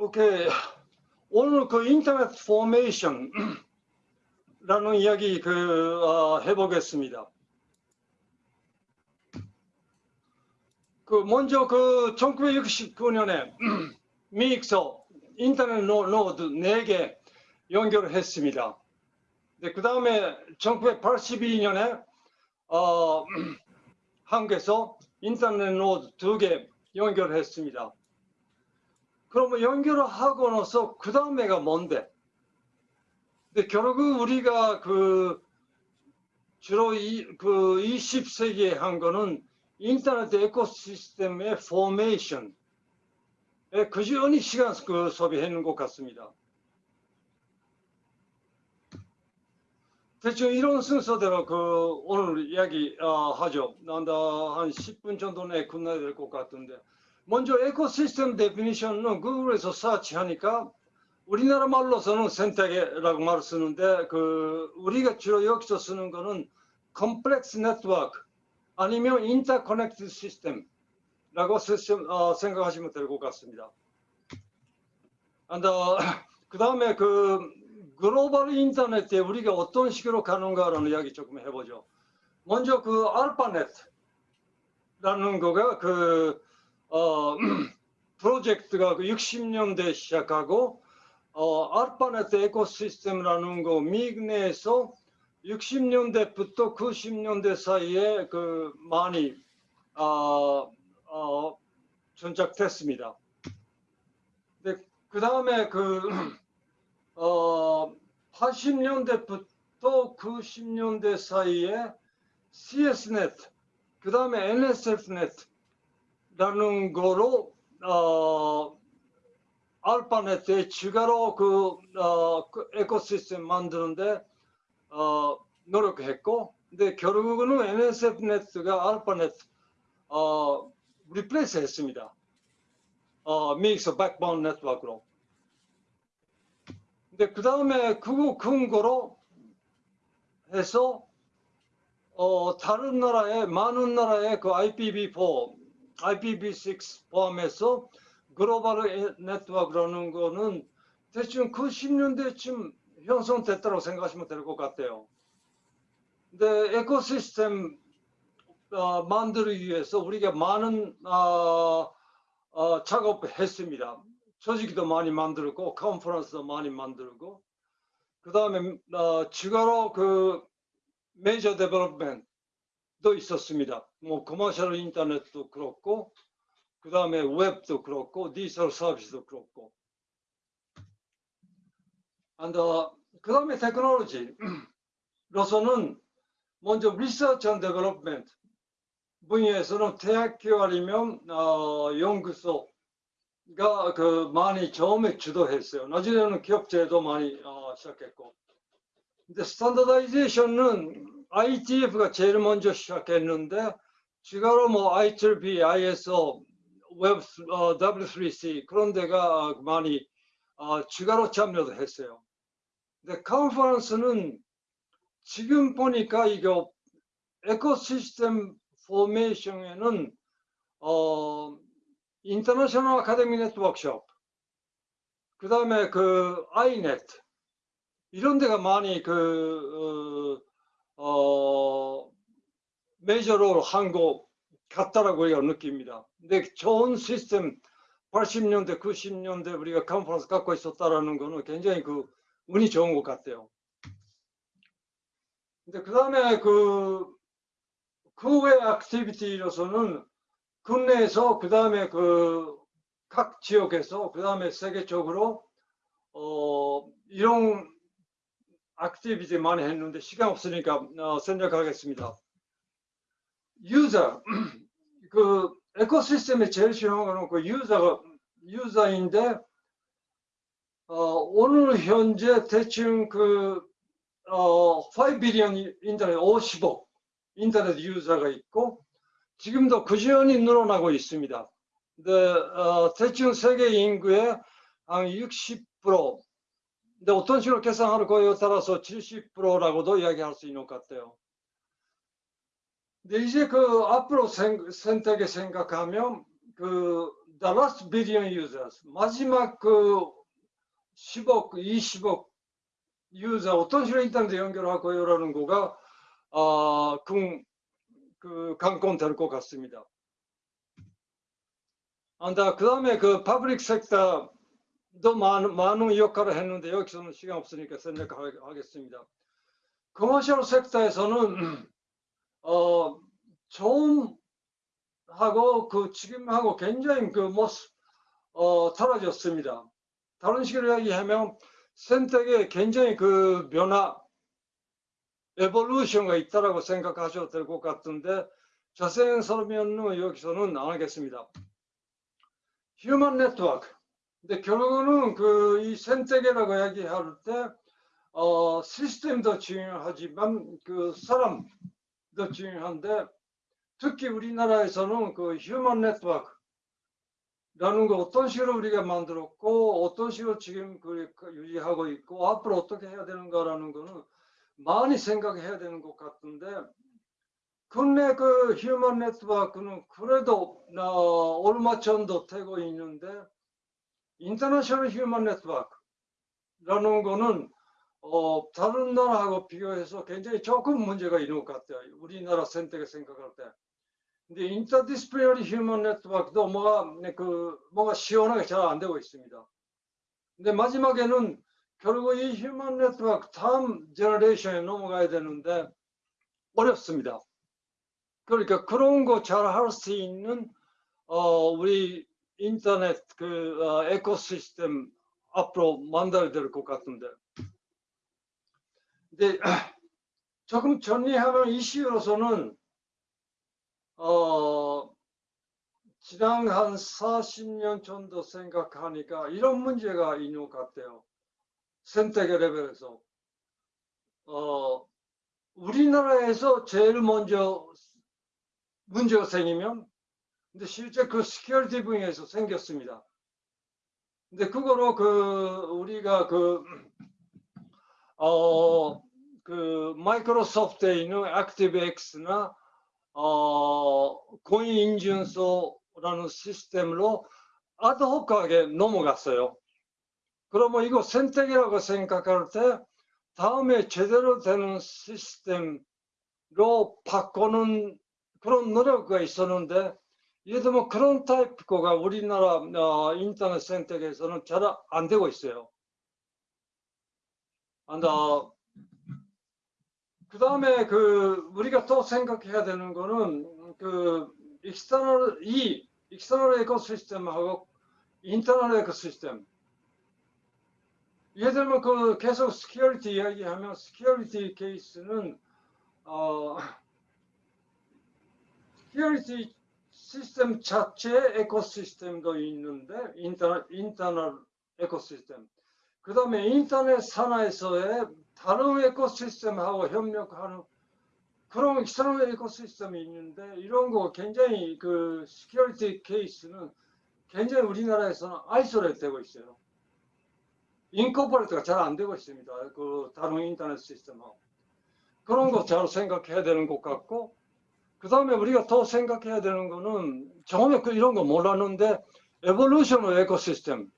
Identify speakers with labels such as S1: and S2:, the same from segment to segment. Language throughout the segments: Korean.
S1: 오케이. 오늘 그 인터넷 formation라는 이야기 그 어, 해보겠습니다. 그 먼저 그 1969년에 미국서 인터넷 노드 4개 연결했습니다. 네, 그 다음에 1982년에 어, 한국에서 인터넷 노드 2개 연결했습니다. 그러면 연결을 하고 나서 그 다음에가 뭔데? 근데 결국 우리가 그 주로 이, 그 20세기에 한 거는 인터넷 ecosystem의 formation 에 그지연히 시간 그 소비했는 것 같습니다. 대충 이런 순서대로 그 오늘 이야기 어, 하죠. 난다 한 10분 정도 내에 끝나야 될 것 같은데 먼저 ecosystem definition은 구글에서 search하니까 우리나라 말로서는 생태계라고 말을 쓰는데 그 우리가 주로 여기서 쓰는 거는 컴플렉스 네트워크 아니면 interconnect 시스템라고 어, 생각하시면 될 것 같습니다. 어, 그 다음에 그 글로벌 인터넷에 우리가 어떤 식으로 가는가라는 이야기 조금 해보죠. 먼저 그 알파넷라는 거가 그 어, 프로젝트가 60년대 그 시작하고 어, 알파넷 에코시스템이라는 거 미국 내에서 60년대부터 90년대 사이에 그 많이 어, 어, 전작됐습니다. 그 다음에 그 어, 80년대부터 90년대 사이에 CSNet, 그 다음에 NSFNet 라는 거로 어, 알파넷에 추가로 그, 어, 그 에코시스템 만드는데 어, 노력했고 근데 결국은 NSF넷가 알파넷 어, replace 했습니다. 어, mix backbone 네트워크로. 근데 그 다음에 그거 근거로 해서 어, 다른 나라의 많은 나라의 그 IPv4 IPv6 포함해서 글로벌 네트워크라는 거는 대충 그 10년대쯤 형성됐다고 생각하시면 될 것 같아요. 근데 ecosystem 어, 만들기 위해서 우리가 많은 어, 어, 작업했습니다. 조직도 많이 만들고 컨퍼런스도 많이 만들고 그 다음에 어, 추가로 그 메이저 development 도 있었습니다. 뭐 commercial 인터넷도 그렇고 그 다음에 웹도 그렇고 디지털 서비스도 그렇고. 그 다음에 테크놀로지로서는 먼저 research and development 분야에서는 대학교 아니면 어, 연구소가 그 많이 처음에 주도했어요. 나중에는 기업체도 많이 어, 시작했고. 근데 standardization은 IETF가 제일 먼저 시작했는데 추가로 뭐 ITU, ISO, 웹 어, W3C 그런 데가 많이 어, 추가로 참여도 했어요. 근데 컨퍼런스는 지금 보니까 이거 ecosystem formation에는 어, International Academic Networkshop 그 다음에 그 INET 이런 데가 많이 그 어, 어, 메이저로 한것 같다라고 우리가 느낍니다. 근데 좋은 시스템 80년대, 90년대 우리가 컨퍼런스 갖고 있었다라는 거는 굉장히 그 운이 좋은 것 같아요. 근데 그 다음에 그, 그외 activity로서는 국내에서 그 다음에 그 각 지역에서 그 다음에 세계적으로 어, 이런 activity 많이 했는데 시간 없으니까 어, 생략하겠습니다. 유저 그 에코시스템에 제일 쉬운 거는 그 유저가 유저인데 어, 오늘 현재 대충 그 어, 5 비리언 인터넷 50억 인터넷 유저가 있고 지금도 그지연히 늘어나고 있습니다. 근데 어, 대충 세계 인구의 한 60% 근데 어떤 식으로 계산할 거에 따라서 70%라고도 이야기할 수 있는 것 같아요. 근데 이제 그 앞으로 생, 선택에 생각하면 그 the last billion users 마지막 그 10억, 20억 유저 어떤 식으로 인터넷 연결하고요라는 거가 어, 그, 그 관건 될 것 같습니다. 아, 그 다음에 그 파브릭 섹터도 많은, 많은 역할을 했는데 여기서는 시간 없으니까 생략하겠습니다. commercial sector에서는 어, 좀 하고 그 지금하고 굉장히 그 모습 어, 달라졌습니다. 다른 식으로 이야기하면 생태계 굉장히 그 변화, evolution가 있다라고 생각하셔도 될 것 같은데 자세한 설명은 여기서는 안 하겠습니다. human network. 근데 결국은 그 이 생태계라고 이야기할 때 어, 시스템도 중요하지만 그 사람 도 중요한데 특히 우리나라에서는 그 human network 라는 거 어떤 식으로 우리가 만들었고 어떤 식으로 지금 그 유지하고 있고 앞으로 어떻게 해야 되는가라는 거는 많이 생각해야 되는 것 같은데 국내 그 human network는 그래도 어, 얼마 정도 되고 있는데 international human network라는 거는 어, 다른 나라하고 비교해서 굉장히 조금 문제가 있는 것 같아요. 우리나라 생태계를 생각할 때. 근데 interdisciplinary human network도 뭐가 그 뭐가 시원하게 잘 안 되고 있습니다. 근데 마지막에는 결국 이 human network 다음 generation에 넘어가야 되는데 어렵습니다. 그러니까 그런 거 잘 할 수 있는 어 우리 인터넷 그 어, 에코시스템 앞으로 만들어야 될 것 같은데. 근데 조금 정리하면 이슈로서는 어, 지난 한 40년 정도 생각하니까 이런 문제가 있는 것 같아요. 선택의 레벨에서. 어, 우리나라에서 제일 먼저 문제가 생기면 근데 실제 그 security 분야에서 생겼습니다. 근데 그거로 그 우리가 그 어, 그 마이크로소프트에 있는 ActiveX나 어, 공인 인증서라는 시스템으로 ad hoc하게 넘어갔어요. 그러면 이거 생태계라고 생각할 때 다음에 제대로 되는 시스템으로 바꾸는 그런 노력가 있었는데 예를 들면 그런 타입 거가 우리나라 어, 인터넷 생태계에서는 잘 안 되고 있어요. 안 어, 그 다음에 그 우리가 또 생각해야 되는 거는 그 external 이 external ecosystem하고 internal ecosystem. 예를 들면 그 계속 security 이야기하면 security 케이스는 어 security 시스템 자체 ecosystem도 있는데 internal internal ecosystem. 그 다음에 인터넷 산하에서의 다른 ecosystem하고 협력하는 그런 external ecosystem이 있는데 이런 거 굉장히 그 security 케이스는 굉장히 우리나라에서는 isolate 되고 있어요. incorporate가 잘 안 되고 있습니다. 그 다른 인터넷 시스템하고. 그런 거 잘 생각해야 되는 것 같고 그 다음에 우리가 더 생각해야 되는 거는 처음에 그 이런 거 몰랐는데 에볼루션의 에코시스템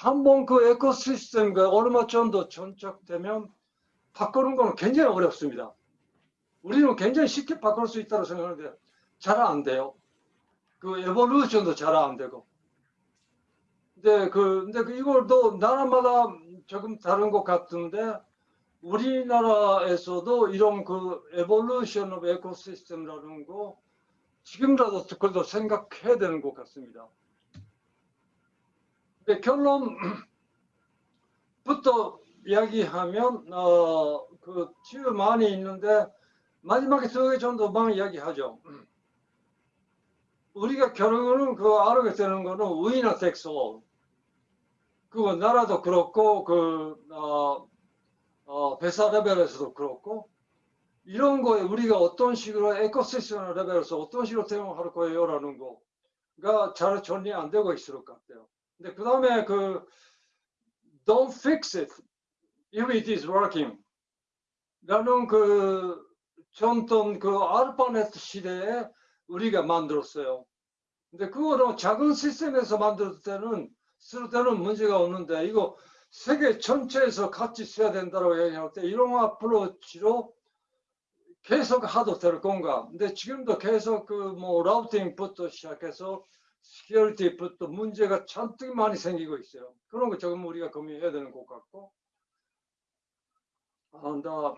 S1: 한번 그 에코시스템과 얼마 정도 전착되면 바꾸는 거는 굉장히 어렵습니다. 우리는 굉장히 쉽게 바꿀 수 있다고 생각하는데 잘 안 돼요. 그 에볼루션도 잘 안 되고. 근데 그 근데 그 이걸도 나라마다 조금 다른 것 같은데 우리나라에서도 이런 그 evolution of ecosystem이라는 거 지금이라도 그래도 생각해야 되는 것 같습니다. 네, 결론부터 이야기하면 어, 그 이슈 많이 있는데 마지막에 두개 정도만 이야기하죠. 우리가 결국은 그 알게 되는 거는 위너 텍스올 그거 나라도 그렇고 그 어, 어, 회사 레벨에서도 그렇고 이런 거에 우리가 어떤 식으로 에코시스템 레벨에서 어떤 식으로 대응할 거예요라는 거가 잘 정리 안 되고 있을 것 같아요. 근데 그 다음에 그 don't fix it if it is working 라는 그 전통 그 알파넷 시대에 우리가 만들었어요. 근데 그거는 작은 시스템에서 만들 때는 쓸 때는 문제가 없는데 이거 세계 전체에서 같이 써야 된다고 얘기할 때 이런 approach로 계속 하도 될 건가? 근데 지금도 계속 그 뭐 routing부터 시작해서 security 부터 문제가 잔뜩 많이 생기고 있어요. 그런 거 조금 우리가 고민해야 되는 것 같고. 아, 나,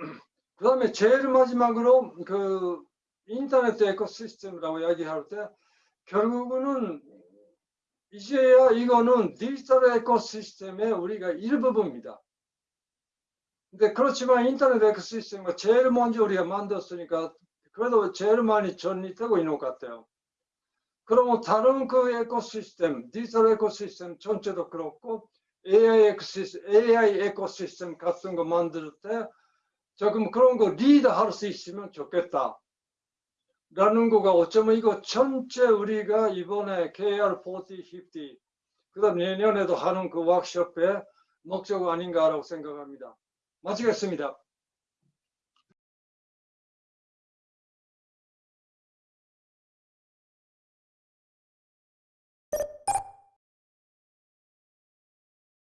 S1: 그 다음에 제일 마지막으로 그 인터넷 ecosystem이라고 이야기할 때 결국은 이제야 이거는 디지털 ecosystem의 우리가 일부분입니다. 근데 그렇지만 인터넷 ecosystem과 제일 먼저 우리가 만들었으니까 그래도 제일 많이 전이되고 있는 것 같아요. 그러면 다른 그 ecosystem, 디지털 ecosystem 전체도 그렇고 AI 에코시스템, AI 에코시스템 같은 거 만들 때 조금 그런 거 리드할 수 있으면 좋겠다. 라는 거가 어쩌면 이거 전체 우리가 이번에 KR40, 50, 그 다음 내년에도 하는 그 워크숍의 목적 아닌가라고 생각합니다. 마치겠습니다.